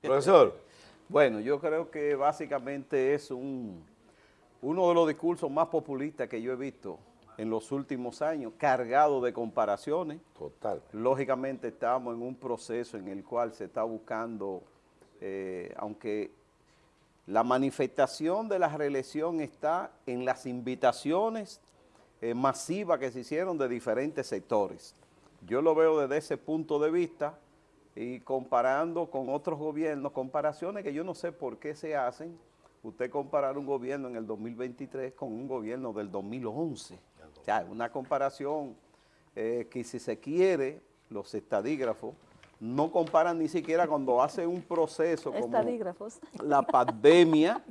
Profesor. Bueno, yo creo que básicamente es un, uno de los discursos más populistas que yo he visto en los últimos años, cargado de comparaciones. Total. Lógicamente estamos en un proceso en el cual se está buscando, eh, aunque la manifestación de la reelección está en las invitaciones eh, masivas que se hicieron de diferentes sectores. Yo lo veo desde ese punto de vista y comparando con otros gobiernos, comparaciones que yo no sé por qué se hacen, usted comparar un gobierno en el 2023 con un gobierno del 2011. O sea, una comparación eh, que si se quiere, los estadígrafos no comparan ni siquiera cuando hace un proceso como la pandemia,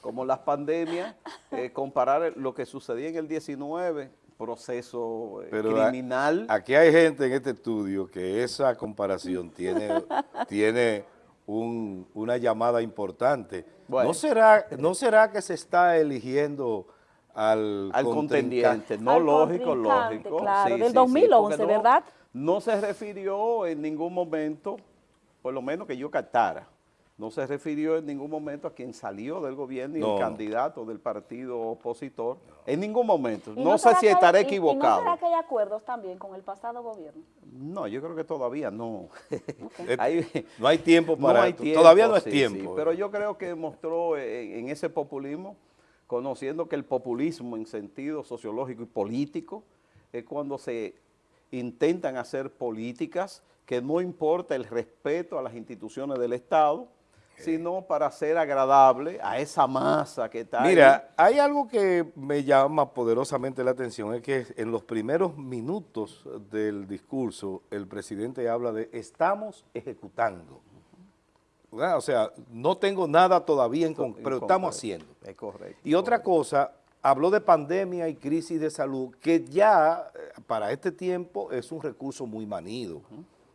como las pandemias, eh, comparar lo que sucedía en el 19, proceso eh, criminal. aquí hay gente en este estudio que esa comparación tiene, tiene una llamada importante. ¿No, será, ¿No será que se está eligiendo al, al contendiente? No, lógico, lógico. Claro, del 2011, ¿verdad? No se refirió en ningún momento, por lo menos que yo captara, no se refirió en ningún momento a quien salió del gobierno y el candidato del partido opositor, en ningún momento. No, sé si estaré equivocado. ¿Y, no será que hay acuerdos también con el pasado gobierno? No, yo creo que todavía no. no hay tiempo para no Todavía no es tiempo. pero yo creo que mostró en ese populismo, conociendo que el populismo en sentido sociológico y político es cuando se intentan hacer políticas que no importa el respeto a las instituciones del Estado, sino para ser agradable a esa masa que está Mira, hay algo que me llama poderosamente la atención, es que en los primeros minutos del discurso el presidente habla de estamos ejecutando. O sea, no tengo nada todavía, en pero estamos haciendo. Es correcto. Y otra cosa, habló de pandemia y crisis de salud, que ya eh, para este tiempo es un recurso muy manido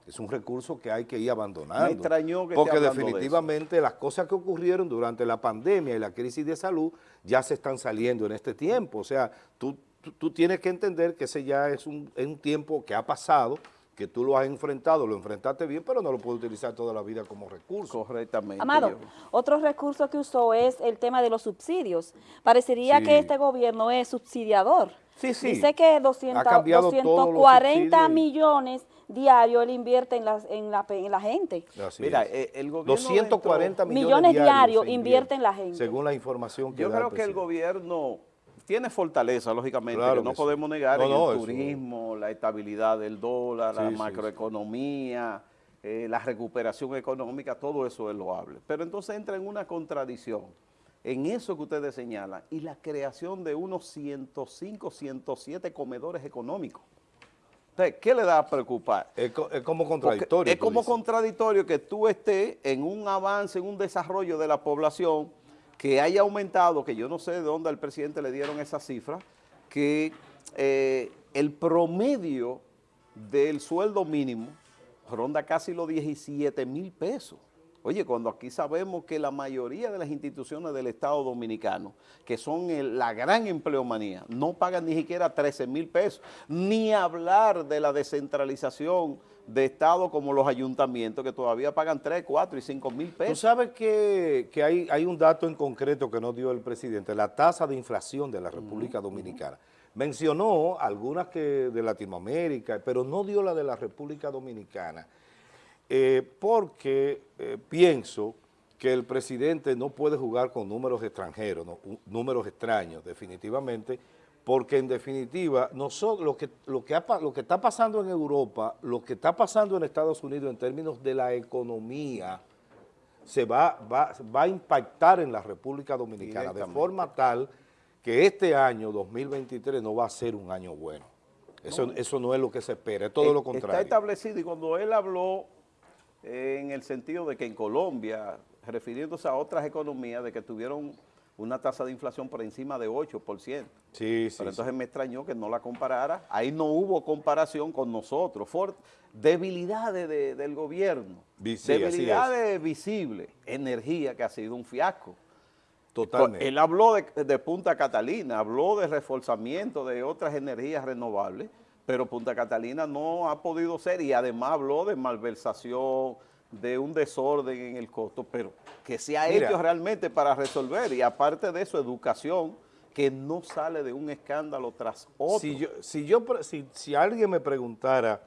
es un recurso que hay que ir abandonando. Me extrañó que Porque definitivamente las cosas que ocurrieron durante la pandemia y la crisis de salud ya se están saliendo en este tiempo. O sea, tú, tú, tienes que entender que ese ya es un, es un tiempo que ha pasado, que tú lo has enfrentado, lo enfrentaste bien, pero no lo puedes utilizar toda la vida como recurso. Correctamente. Amado, otro recurso que usó es el tema de los subsidios. Parecería que este gobierno es subsidiador. Sí, sí. Dice que 200, 240 millones diarios él invierte en la, en la, en la gente. Mira, eh, el gobierno 240 millones, diarios invierte en la gente. Según la información que Yo creo que el gobierno tiene fortaleza, lógicamente, que no podemos negar en el turismo, la estabilidad del dólar, la macroeconomía, eh, la recuperación económica, todo eso es loable. Pero entonces entra en una contradicción en eso que ustedes señalan y la creación de unos 105, 107 comedores económicos. Entonces, ¿qué le da a preocupar? Es, como contradictorio. es como contradictorio que tú estés en un avance, en un desarrollo de la población que haya aumentado, que yo no sé de dónde al presidente le dieron esa cifra, que eh, el promedio del sueldo mínimo ronda casi los 17 mil pesos. Oye, cuando aquí sabemos que la mayoría de las instituciones del Estado Dominicano, que son la gran empleomanía, no pagan ni siquiera 13 mil pesos, ni hablar de la descentralización de Estado como los ayuntamientos, que todavía pagan 3, 4 y 5 mil pesos. Tú sabes que, hay, hay, un dato en concreto que nos dio el presidente, la tasa de inflación de la República Dominicana. Mencionó algunas que de Latinoamérica, pero no dio la de la República Dominicana. Eh, porque eh, pienso que el presidente no puede jugar con números extranjeros, números extraños, definitivamente, porque en definitiva, nosotros, lo, que, lo, que lo que está pasando en Europa, lo que está pasando en Estados Unidos en términos de la economía, se va, va, va a impactar en la República Dominicana de forma tal que este año, 2023, no va a ser un año bueno. Eso no, eso no es lo que se espera, es todo lo contrario. Está establecido y cuando él habló en el sentido de que en Colombia, refiriéndose a otras economías, de que tuvieron una tasa de inflación por encima de 8%. Sí, sí. Pero entonces me extrañó que no la comparara. Ahí no hubo comparación con nosotros. debilidades del gobierno. debilidades visibles. Energía que ha sido un fiasco. Totalmente. Él habló de, de Punta Catalina, habló de reforzamiento de otras energías renovables pero Punta Catalina no ha podido ser y además habló de malversación, de un desorden en el costo, pero que se ha Mira. hecho realmente para resolver y aparte de eso, educación que no sale de un escándalo tras otro. Si, yo, si, yo, si, si alguien me preguntara